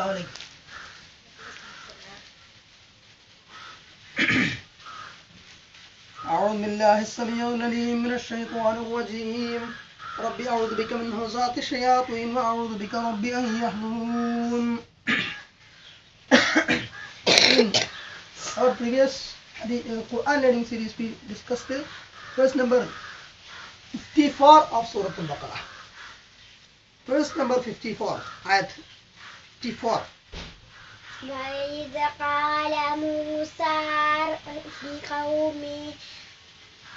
عليكم أعوذ بالله السميع العليم من الشيطان الرجيم ربي أعوذ بك من همزات الشياطين وأعوذ بك ربي أن يحضرون our previous hadith, uh, Quran learning series we discussed the verse number 54 of Surah Al-Baqarah verse number 54 ayat 54 وإذ قال موسى لقومه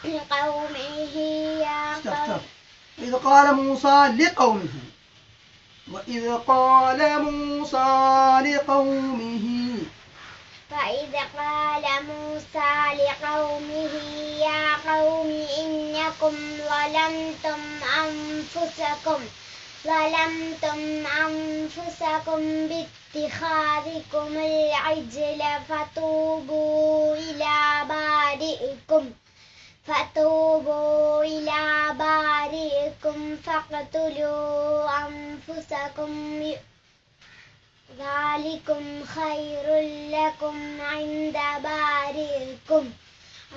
لقومه يا قوم. إذ قال موسى لقومه. وإذ قال موسى لقومه. وإذ قال موسى لقومه يا قوم إنكم ظلمتم أنفسكم. ظلمتم أنفسكم باتخاذكم العجل فتوبوا إلى بارئكم. فتوبوا إلى بارئكم فاقتلوا أنفسكم. ذلكم خير لكم عند بارئكم.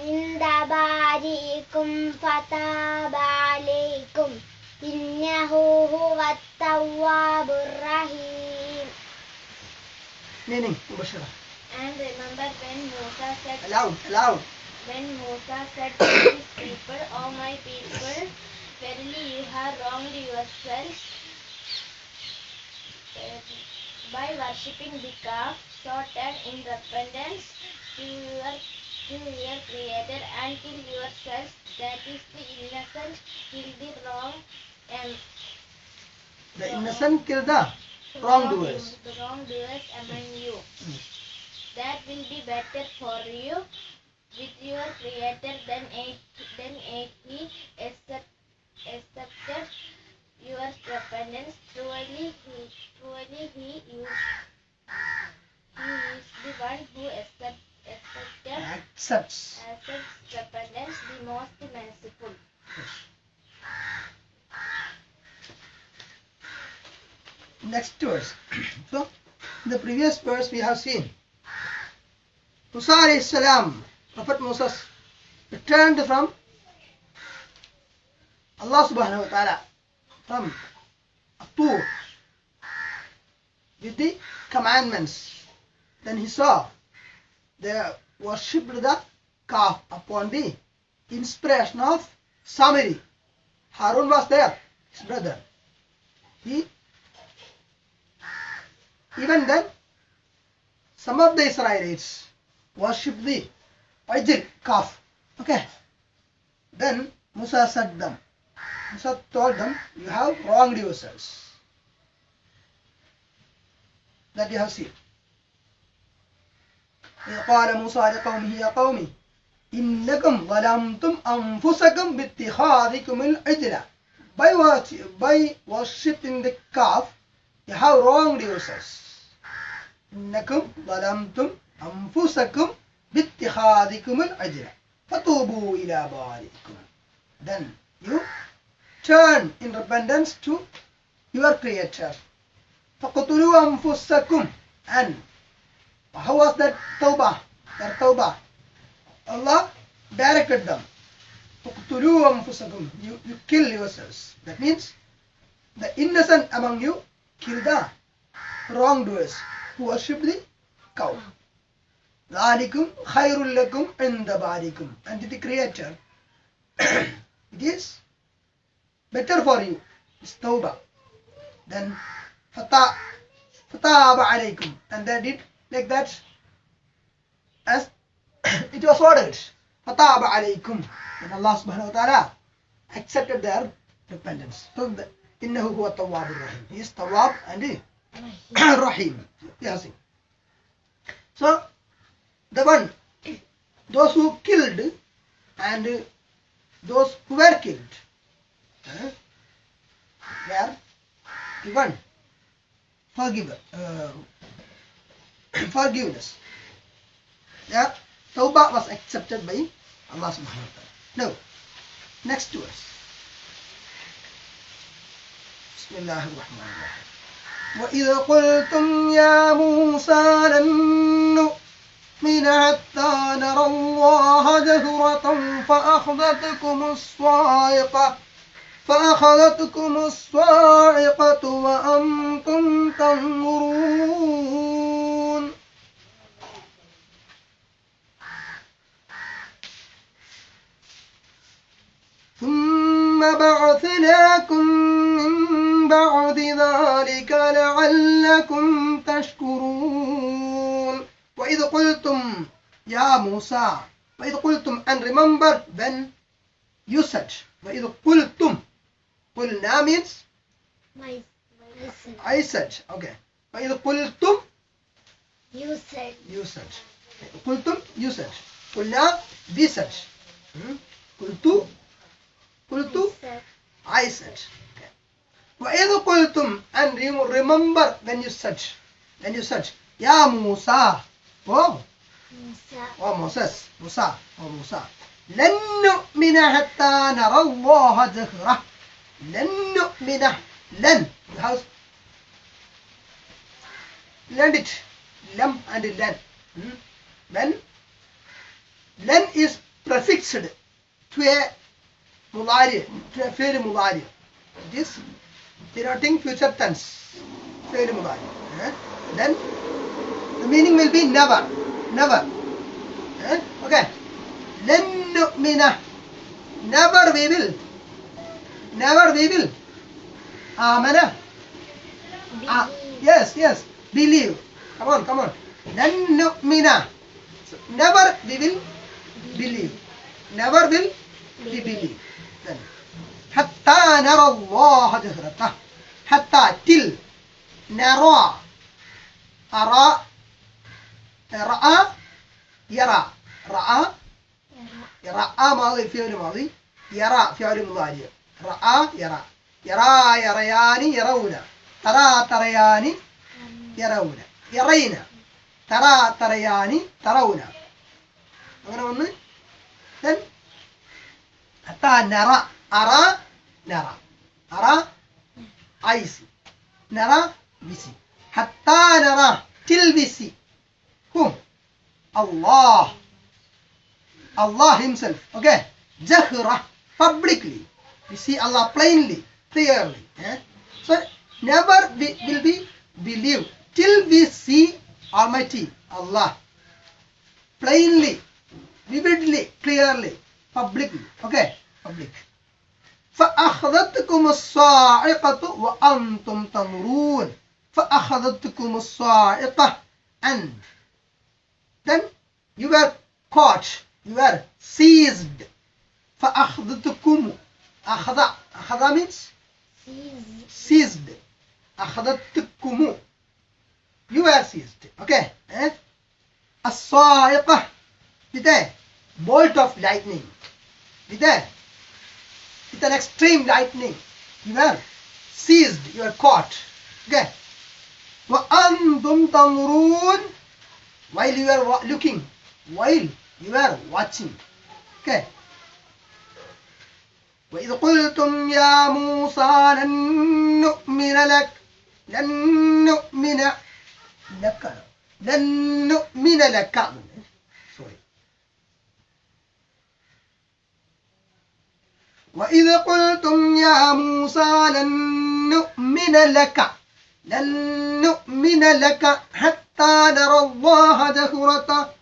عند بارئكم فتاب عليكم. إنه التواب الرحيم meaning مباشرة And remember when Musa said loud loud when Musa said to his people, O my people, verily you have wronged yourselves uh, by worshipping the calf, so turn in repentance to your to your Creator and kill yourselves. That is the innocent, kill the wrong and the innocent kill the wrongdoers the wrongdoers among you. That will be better for you with your Creator than a than a he accept, accepted your repentance. Truly, he truly he you he is the one who accept, accepted accepts accepts repentance, the most merciful. Next verse. So in the previous verse we have seen Musa salam Prophet Moses returned from Allah subhanahu wa ta'ala from Tur with the commandments. Then he saw they worshipped the calf upon the inspiration of Samiri. Harun was there his brother. He even then, some of the Israelites worship the Ajil calf. Okay. Then Musa said them, Musa told them, you have wronged yourselves. That you have seen. إذ قال موسى لقومه يا قوم إنكم ظلمتم أنفسكم باتخاذكم العجل by what by worshipping the calf you have wronged yourselves إنكم ظلمتم أنفسكم باتخاذكم العجل فتوبوا إلى بارئكم then you turn in repentance to your creator فقتلوا أنفسكم and how was that tawbah their tawbah Allah directed them فقتلوا أنفسكم you, you kill yourselves that means the innocent among you kill the wrongdoers worship the cow. ذَلِكُمْ خَيْرٌ لَكُمْ عِنْدَ بَارِكُمْ And to the creator, it is better for you. It's tawbah. Then فَتَابَ عَلَيْكُمْ And they did like that as it was ordered. فَتَابَ عَلَيْكُمْ And Allah subhanahu wa ta'ala accepted their repentance. So the, إِنَّهُ هُوَ التَّوَّابُ الرَّحِيمُ He is Tawwab and he Rahim. yes. So, the one, those who killed and those who were killed uh, were given forgive, uh, forgiveness. Yeah, Tawbah was accepted by Allah subhanahu wa ta'ala. Now, next to us. Bismillahir وإذ قلتم يا موسى لن نؤمن حتى نرى الله جهرة فأخذتكم الصاعقة فأخذتكم الصاعقة وأنتم تنظرون. ثم بعثناكم من بعد ذلك لعلكم تشكرون وإذ قلتم يا موسى وإذ قلتم and remember when you said وإذ قلتم قلنا means My, my son. I said okay وإذ قلتم You said. you said قلتم you said قلنا we said Hmm? قلت قلت said. I said. Okay. وإذ قلتم and you remember when you said when you said يا موسى oh Musa. oh Moses موسى oh موسى لن نؤمن حتى نرى الله جهرة لن نؤمن لن house learn it لم and لن Hmm? when لن is prefixed to a مضارع to a فعل مضارع it is denoting future tense فعل مضارع eh? then the meaning will be never never eh? okay لن نؤمن never we will never we will آمن Ah, yes, yes. Believe. Come on, come on. لن نؤمن. So, never we will believe. Never will we believe. Then. حتى نرى الله جهرته. حتى till نرى أرى رأى يرى رأى رأى ماضي فعل ماضي يرى فعل مضارع رأى يرى يرى يريان يرون ترى تريان يرون يرين ترى تريان ترون അങ്ങനെ ഒന്ന് then حتى نرى أرى نرى أرى I see. Nara, we see. Hatta nara, till we see. Whom? Allah. Allah himself. Okay. Jahra, publicly. We see Allah plainly, clearly. Eh? So, never we will be believed till we see Almighty Allah plainly, vividly, clearly, publicly. Okay? Public. فأخذتكم الصاعقة وأنتم تنظرون فأخذتكم الصاعقة and then you were caught you were seized فأخذتكم أخذ أخذ means Seized. seized أخذتكم you were seized okay eh? الصاعقة with a bolt of lightning with a with an extreme lightning you were seized you were caught okay وأنتم تنظرون while you were wa- looking while you were watching okay وإذ قلتم يا موسى لن نؤمن لك لن نؤمن لك لن نؤمن لك وإذ قلتم يا موسى لن نؤمن لك لن نؤمن لك حتى نرى الله جهرة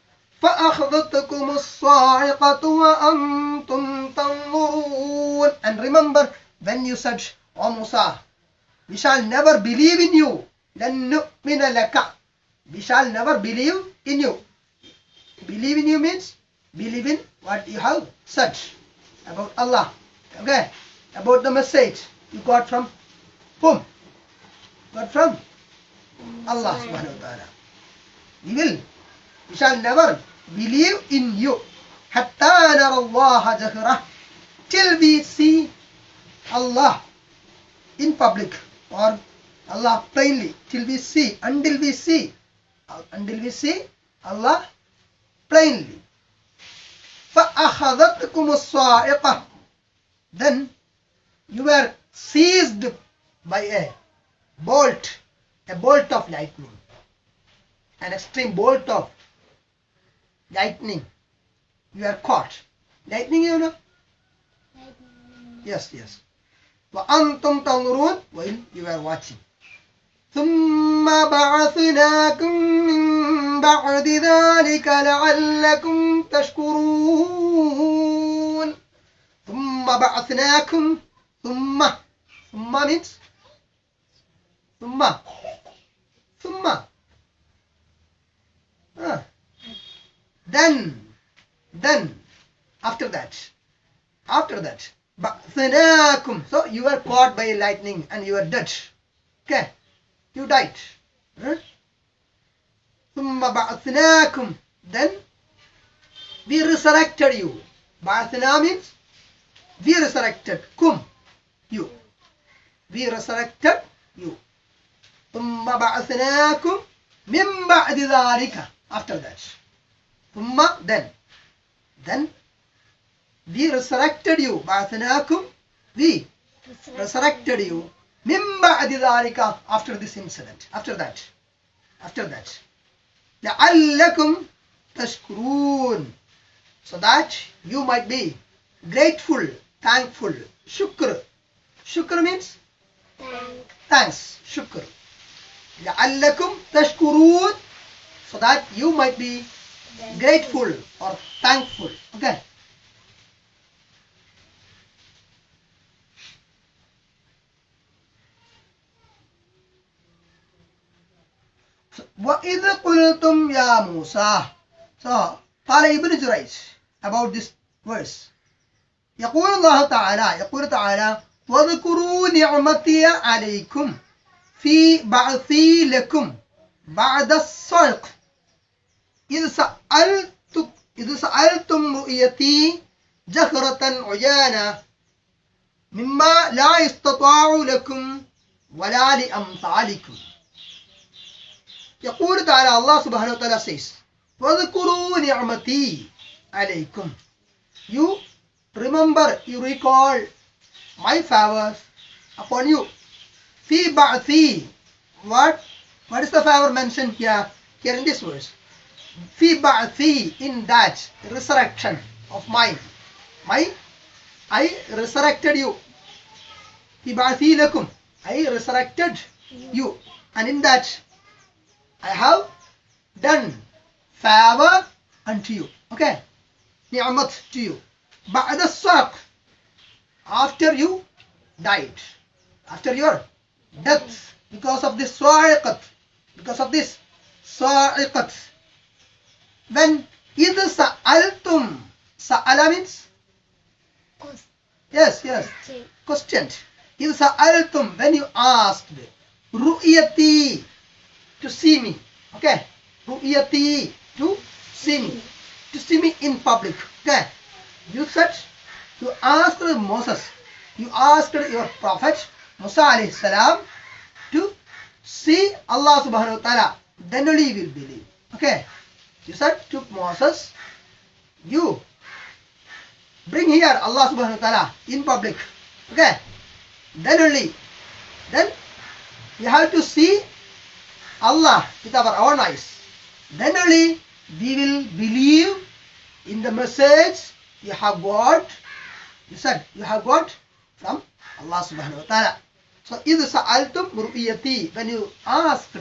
فأخذتكم الصاعقة وأنتم تنظرون and remember when you said O Musa we shall never believe in you لن نؤمن لك we shall never believe in you believe in you means believe in what you have said about Allah okay about the message you got from whom got from Allah subhanahu wa ta'ala we will we shall never believe in you حتى نرى الله جهرة till we see Allah in public or Allah plainly till we see until we see until we see Allah plainly فأخذتكم الصاعقة then you were seized by a bolt, a bolt of lightning, an extreme bolt of lightning. You are caught. Lightning, you know? Yes, yes. وأنتم تنظرون while you are watching. ثم بعثناكم من بعد ذلك لعلكم تشكرون Thumma ba'athnakum. Thumma. Thumma means thumma. Thumma. ah then. Then. After that. After that. Ba'athnakum. So you were caught by lightning and you were dead. Okay. You died. Huh? Thumma ba'athnakum. Then we resurrected you. Ba'athna means we resurrected kum you we resurrected you ثم بعثناكم من بعد ذلك after that ثم then then we resurrected you بعثناكم we resurrected you من بعد ذلك after this incident after that after that لعلكم تشكرون so that you might be grateful thankful shukr shukr means thanks shukr لعلكم تشكرون so that you might be grateful or thankful okay وإذ قلتم يا موسى so قال ابن جريج about this verse يقول الله تعالى يقول تعالى واذكروا نعمتي عليكم في بعثي لكم بعد الصدق. إذ سألت إذ سألتم رؤيتي جهرة عيانا مما لا يستطاع لكم ولا لأمثالكم. يقول تعالى الله سبحانه وتعالى says واذكروا نعمتي عليكم. You Remember, you recall my favors upon you. Fi ba'thi. What? What is the favor mentioned here? Here in this verse. Fi ba'thi. In that resurrection of mine. My, I resurrected you. Fi ba'thi lakum. I resurrected you. And in that, I have done favor unto you. Okay? Ni'mat to you. بعد الصدق after you died after your death because of this sa'iqat because of this sa'iqat when إذ سألتم سأل means yes yes questioned إذ سألتم when you asked رؤيتي to see me okay رؤيتي to see me to see me in public okay you said you asked Moses you asked your prophet Musa alayhi salam to see Allah subhanahu wa ta'ala then only you will believe. Okay? You said to Moses you bring here Allah subhanahu wa ta'ala in public. Okay? Then only then you have to see Allah with our own eyes. Then only we will believe in the message you have got you said you have got from Allah subhanahu wa ta'ala so إذ سألتم رؤيتي when you asked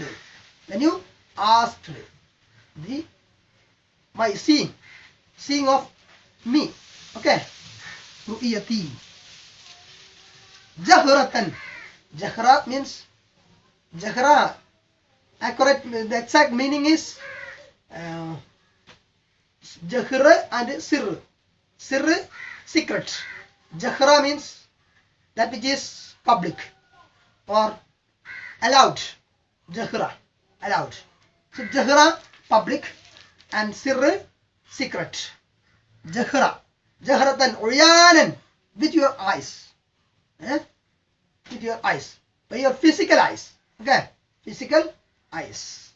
when you asked the my seeing seeing of me okay رؤيتي جهرة جهرة means جهرة accurate the exact meaning is uh, jahra and sir sir secret jahra means that which is public or allowed jahra allowed so jahra public and sir secret jahra jahratan uryanan with your eyes eh? with your eyes by your physical eyes okay physical eyes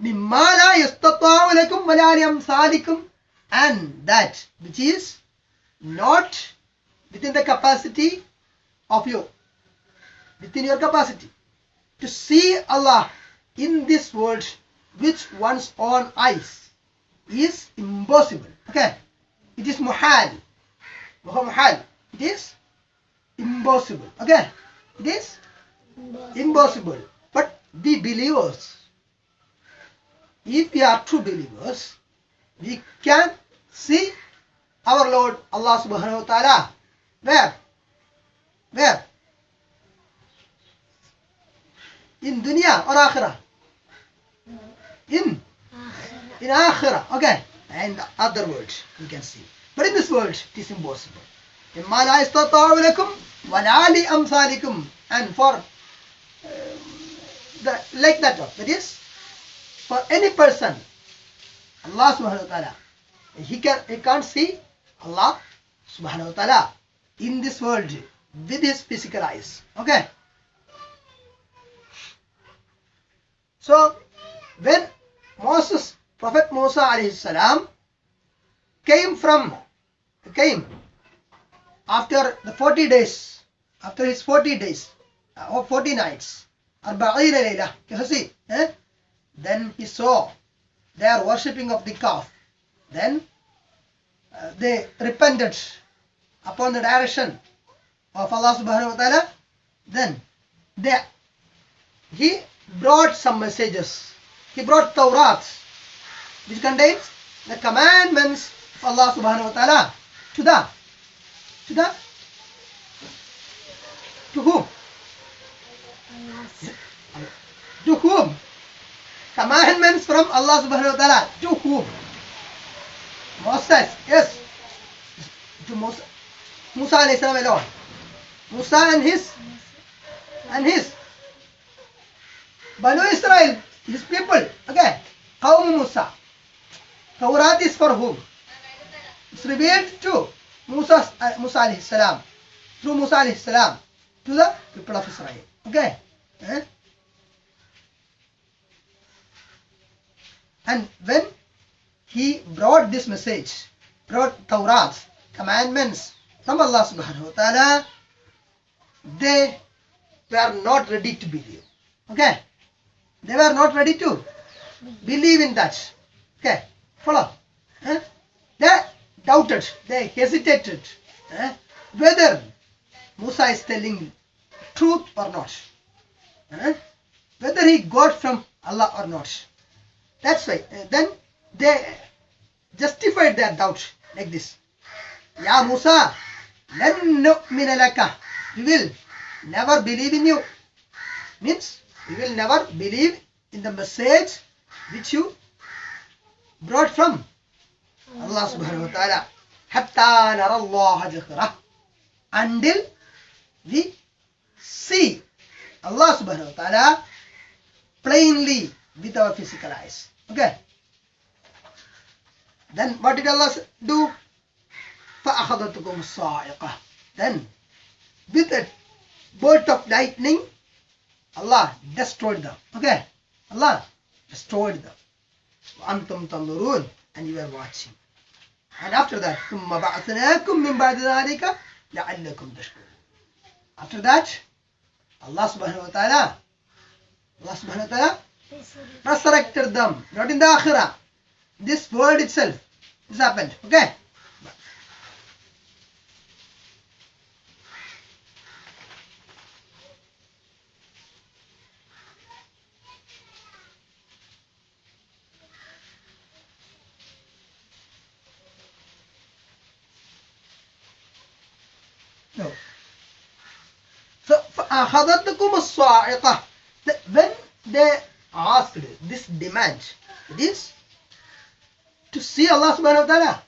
مما لا يستطاع لكم ولا لأمثالكم and that which is not within the capacity of you, within your capacity. To see Allah in this world with one's own eyes is impossible. Okay? It is muhal. Muhal. It is impossible. Okay? It is impossible. But the believers, if we are true believers, we can see our Lord Allah subhanahu wa ta'ala. Where? Where? In dunya or akhirah? In in akhirah. Okay. And other world we can see. But in this world it is impossible. إما لا يستطاع لكم ولا لأمثالكم and for uh, the, like that one. That is for any person Allah subhanahu wa ta'ala. He, can, he can't see Allah subhanahu wa ta'ala in this world with his physical eyes. Okay? So, when Moses, Prophet Musa alayhi salam, came from, came after the 40 days, after his 40 days, uh, or 40 nights, you see, eh? then he saw they are worshipping of the calf. Then uh, they repented upon the direction of Allah subhanahu wa ta'ala. Then they, he brought some messages. He brought Tawrat, which contains the commandments of Allah subhanahu wa ta'ala to the, to the, to whom? To whom? Commandments from Allah subhanahu wa ta'ala. To whom? Moses, yes. To Musa, Musa alayhi salam alone. Musa and his, and his. Banu Israel, his people. Okay. Qawm Musa. Tawrat is for whom? It's revealed to Musa, uh, Musa alayhi salam. Through Musa alayhi salam. To the people of Israel. Okay. Eh? And when he brought this message, brought Tawrat, commandments from Allah subhanahu wa ta'ala, they were not ready to believe. Okay? They were not ready to believe in that. Okay? Follow? Eh? They doubted, they hesitated eh? whether Musa is telling truth or not. Eh? Whether he got from Allah or not. That's why. uh, then they justified their doubt like this. Ya Musa, lan nu'mina laka. We will never believe in you. Means we will never believe in the message which you brought from Allah subhanahu wa ta'ala. Hatta nara Allah jahrah. Until we see Allah subhanahu wa ta'ala plainly with our physical eyes. Okay. Then what did Allah s- do? فَأَخَذَتْكُمُ الصَّاعِقَةِ Then with a bolt of lightning, Allah destroyed them. Okay. Allah destroyed them. وَأَنْتُمْ تَنْظُرُونَ And you were watching. And after that, ثُمَّ بَعْثْنَاكُمْ مِنْ بَعْدِ ذَلِكَ لَعَلَّكُمْ تَشْكُرُونَ After that, Allah subhanahu wa ta'ala, Allah subhanahu wa ta'ala resurrected them, not in the akhirah. This world itself, this happened. Okay? No. So, فَأَخَذَتْكُمُ الصَّاعِقَةِ The- When they asked this demand, it is to see Allah subhanahu wa ta'ala.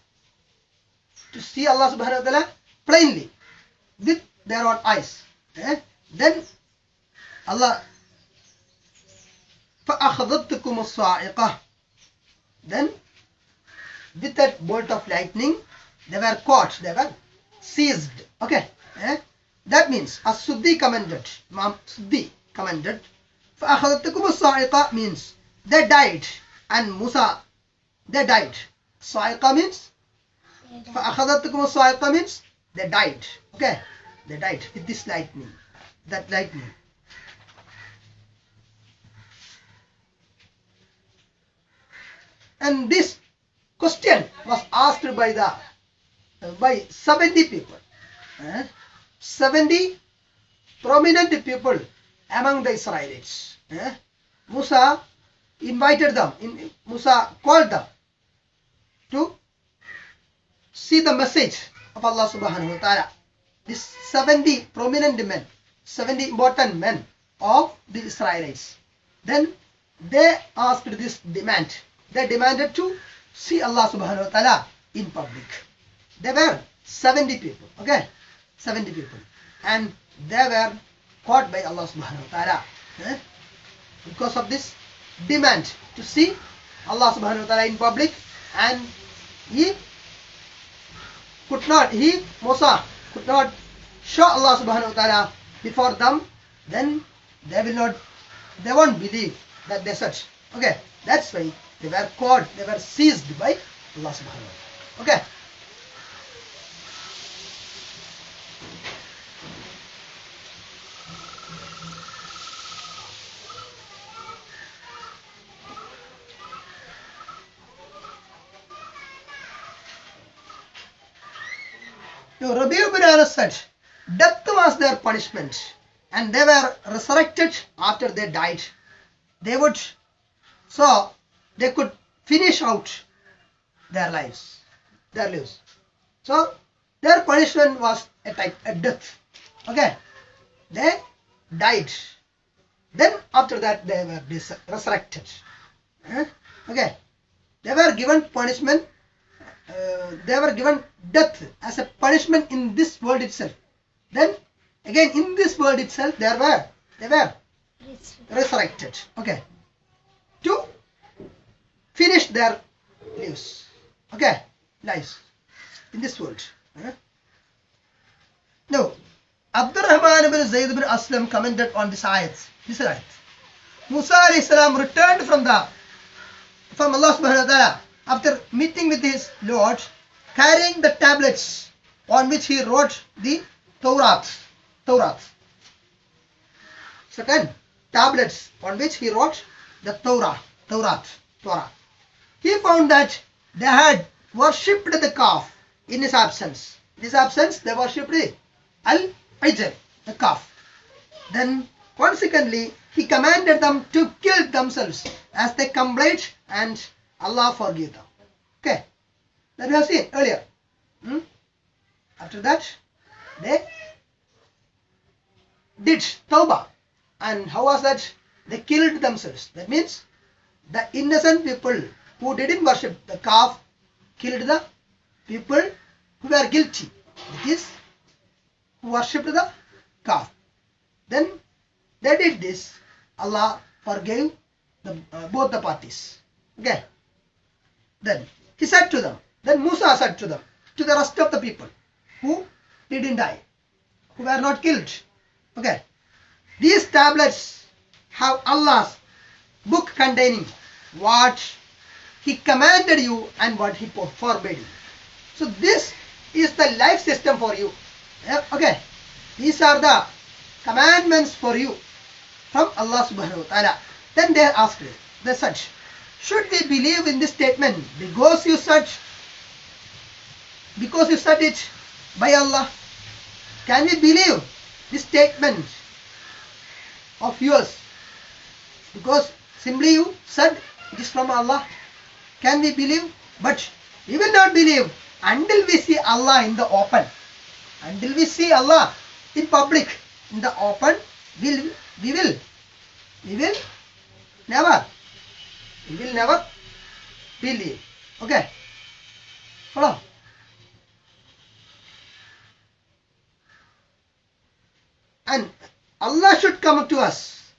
To see Allah subhanahu wa ta'ala plainly with their own eyes. Eh? Then Allah فَأَخَذَتْكُمُ الصَّاعِقَةِ Then with that bolt of lightning, they were caught, they were seized. Okay? Eh? That means As-Suddi commented, Imam Suddi commented, فأخذتكم means they died. And Musa they died. صاعقة means? فأخذتكم الصاعقة means they died. Okay they died with this lightning that lightning. And this question was asked by the by 70 people. Eh? 70 prominent people among the Israelites. Eh? Musa invited them, in, Musa called them to see the message of Allah subhanahu wa ta'ala. These 70 prominent men, 70 important men of the Israelites. Then they asked this demand. They demanded to see Allah subhanahu wa ta'ala in public. They were 70 people, okay? 70 people. And they were caught by Allah subhanahu wa ta'ala. eh? Because of this demand to see Allah subhanahu wa ta'ala in public and he could not, he, Musa, could not show Allah subhanahu wa ta'ala before them, then they will not, they won't believe that they such. Okay, that's why they were caught, they were seized by Allah subhanahu wa ta'ala. Okay. Now, Rabi ibn Anas said, death was their punishment, and they were resurrected after they died. They would, so they could finish out their lives, their lives. So their punishment was a type, a death. Okay, they died. Then after that they were resurrected. Okay, they were given punishment uh, they were given death as a punishment in this world itself. Then again in this world itself they were they were resurrected. Okay. To finish their lives. Okay, lives in this world. Huh? Now, Abdurrahman ibn Zayd ibn Aslam commented on this ayat. This ayat. Musa alayhi salam returned from the from Allah subhanahu wa ta'ala after meeting with his Lord, carrying the tablets on which he wrote the Torah. Torah. Second, tablets on which he wrote the Torah. Torah. Torah. He found that they had worshipped the calf in his absence. In his absence, they worshipped the Al-Ijl, the calf. Then, consequently, he commanded them to kill themselves as they complained and Allah forgive them. Okay. That we have seen earlier. Hmm? After that, they did tawbah. And how was that? They killed themselves. That means the innocent people who didn't worship the calf killed the people who were guilty. That is, who worshipped the calf. Then they did this. Allah forgave the, uh, both the parties. Okay. Then he said to them, then Musa said to them, to the rest of the people who didn't die, who were not killed. Okay. These tablets have Allah's book containing what He commanded you and what He forbade you. So this is the life system for you. Eh, okay. These are the commandments for you from Allah subhanahu wa ta'ala. Then they asked, they said, should we believe in this statement? Because you said because you said it by Allah can we believe this statement of yours? Because simply you said it is from Allah. Can we believe? But we will not believe until we see Allah in the open. Until we see Allah in public in the open we will we will we will never we will never believe. Okay. Follow. And Allah should come to us.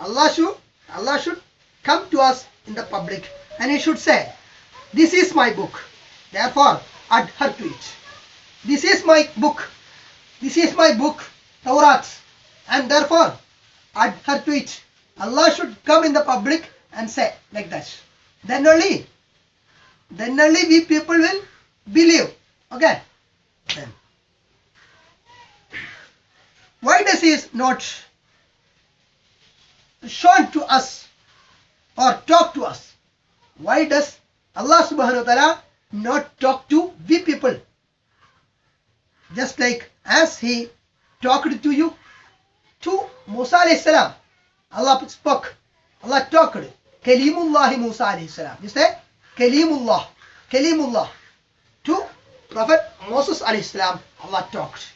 Allah should Allah should come to us in the public and he should say, This is my book. Therefore adhere to it. This is my book. This is my book, Torah. And therefore adhere to it. Allah should come in the public and say like that. Then only, then only we people will believe. Okay. Then. Why does he is not shown to us or talk to us? Why does Allah subhanahu wa ta'ala not talk to we people. Just like as he talked to you, to Musa alayhi salam. Allah spoke. Allah talked. Kalimullah Musa alayhi salam. You say Kalimullah. Kalimullah. To Prophet Moses alayhi salam, Allah talked.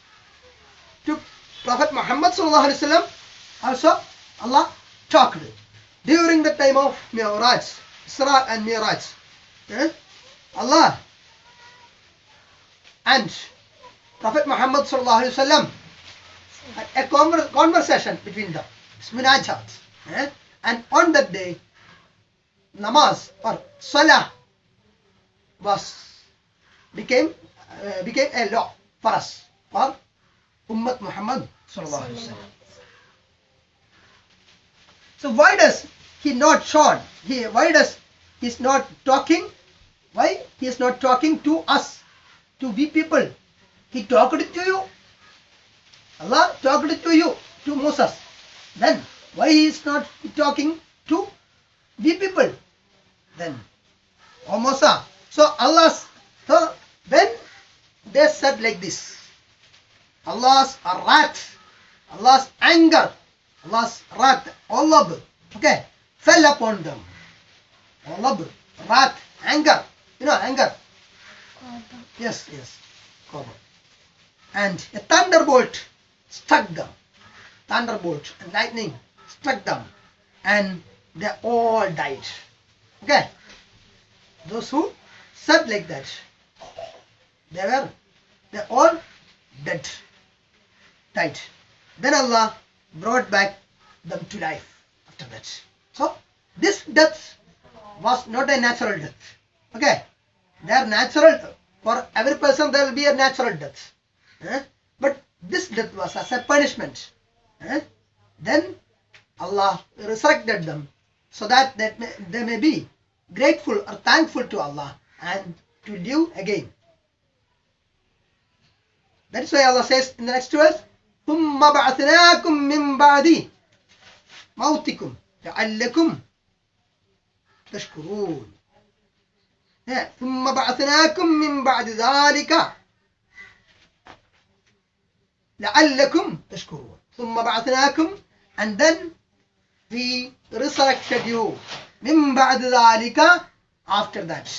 To Prophet Muhammad sallallahu alayhi wasallam, also Allah talked. During the time of Mi'raj, Isra and Mi'raj. eh, Allah and Prophet Muhammad sallallahu alaihi wasallam a conver- conversation between them. It's munajat. eh? And on that day, namaz or salah was became uh, became a law for us for Ummat Muhammad sallallahu. So why does he not shown? He why does he's not talking? Why he is not talking to us, to we people? He talked to you. Allah talked to you, to Moses. Then why he is not talking to we people? Then, O Musa. So Allah's so when they said like this, Allah's wrath, Allah's anger, Allah's wrath, Allah, okay, fell upon them. Allah, wrath, anger, you know, anger. Yes, yes. And a thunderbolt struck them. Thunderbolt and lightning struck them, and they all died. Okay, those who said like that, they were they all dead, died. Then Allah brought back them to life after that. So this death was not a natural death. Okay, they are natural for every person. There will be a natural death, eh? but this death was as a punishment. eh? Then Allah resurrected them so that they may, they may be grateful or thankful to Allah and to live again. That is why Allah says in the next verse, ثم بعثناكم من بعد موتكم لعلكم تشكرون ثم بعثناكم من بعد ذلك لعلكم تشكرون ثم بعثناكم and then we resurrected you من بعد ذلك after that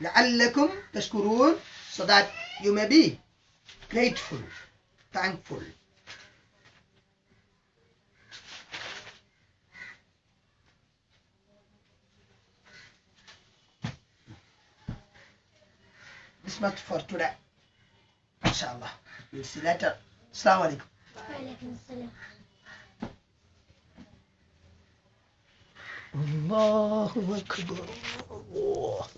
لعلكم تشكرون so that you may be grateful thankful this much for today inshallah we'll see later assalamu alaikum Allahu Akbar.